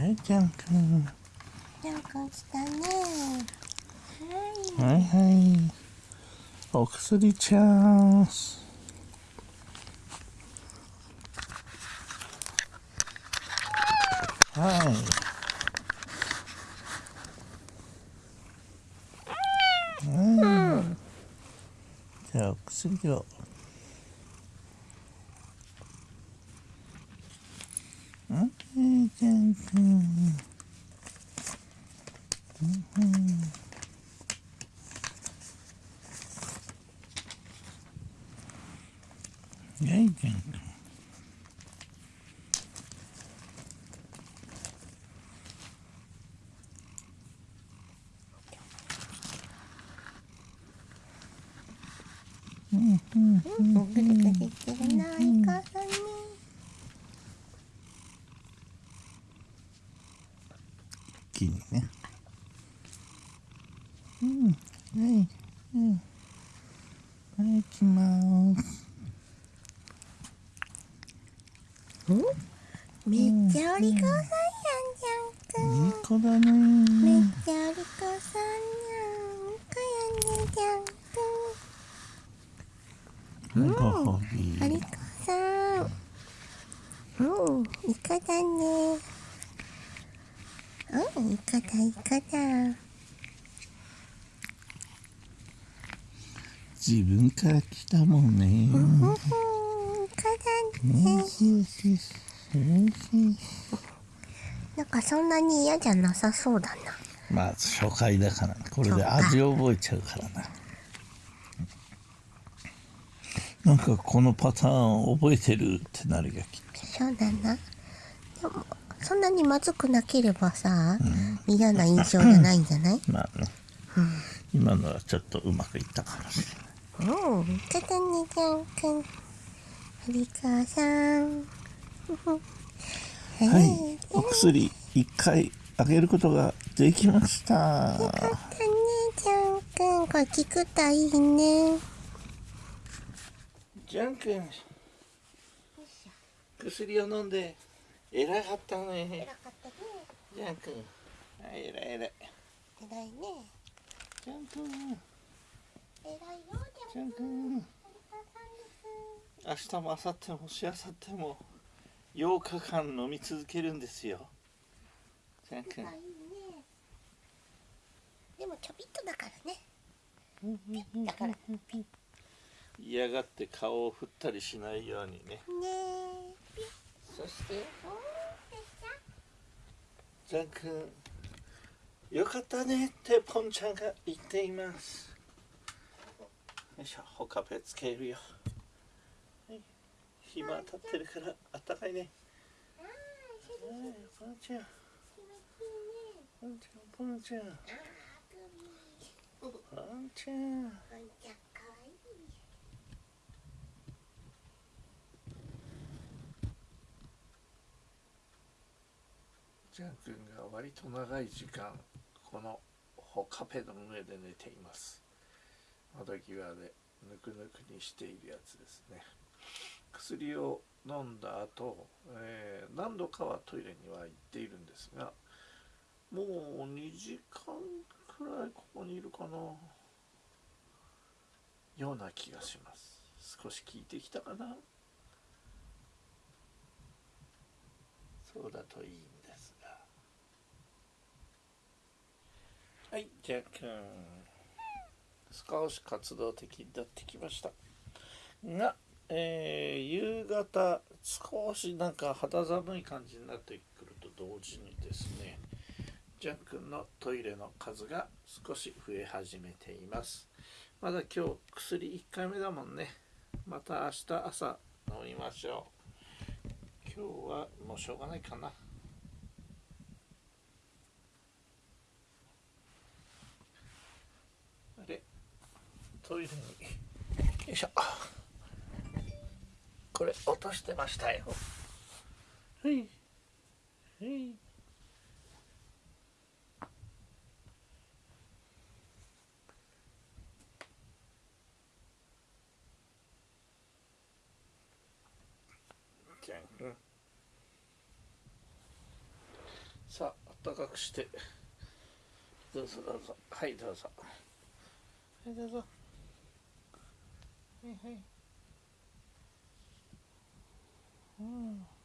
はいちゃんくんちゃんくん来たね。はいはい。お薬チャンス。はい。うん。じゃあお薬を。うん。ちゃん。くん。はいちゃんくんうん。ぐるぐるしてるなお母さん。ね気にねうんはい。うんはい行きます。めっちゃお利口さんやんちゃんくんいい子だめっねちゃお利口さんやんかやねちゃんくん。はいご褒美お利口さん。うん。イカだねうんイカだイカだ自分から来たもんね。うんイカだねなん。かそん。なに嫌じゃなさそうだなまあ初回だからこれで味を覚えちゃうからななん。かこのパターン覚えてるってなるよきっそうだなでもそんなにまずくなければさ、嫌な印象じゃないんじゃない？と まあね、今のはちょっとうまくいったかもしれないうん、かたねちゃんくん。はりかさん。は はい、お薬一回あげることができました。かたねちゃんくん。これ聞くといいね。ジャン君、薬を飲んで偉かったね。かったね。ジャン君、はい、偉い偉い。偉いね。ジャン君、偉いよ、ジャン君。明日も明後日もしあさっても8日間飲み続けるんですよ。ジャン君いい。ね。でもちょびっとだからね。だから。ね嫌がって顔を振ったりしないようにね。え。そして？ジャン君よかったねってポンちゃんが言っています。よいしょほかぺつけるよ、はい、日も当たってるからあったかいね。はいポンちゃん。ポンちゃんポンちゃん。ポンちゃんジャン君が割と長い時間このほカペの上で寝ています。窓際でぬくぬくにしているやつですね。薬を飲んだ後、えー何度かはトイレには行っているんですがもう2時間くらいここにいるかな。ような気がします。少し効いてきたかな。そうだといいんですがはいじゃあくん。少し活動的になってきました。が、えー夕方少しなんか肌寒い感じになってくると同時にですねジャン君のトイレの数が少し増え始めています。まだ今日薬1回目だもんね。また明日朝飲みましょう。今日はもうしょうがないかなあれトイレに。よいしょ。これ落としてましたよ。はい。はい。じゃん。さたかくして。どうぞどうぞ。はいどうぞ。はいどうぞ嘿嘿。嗯。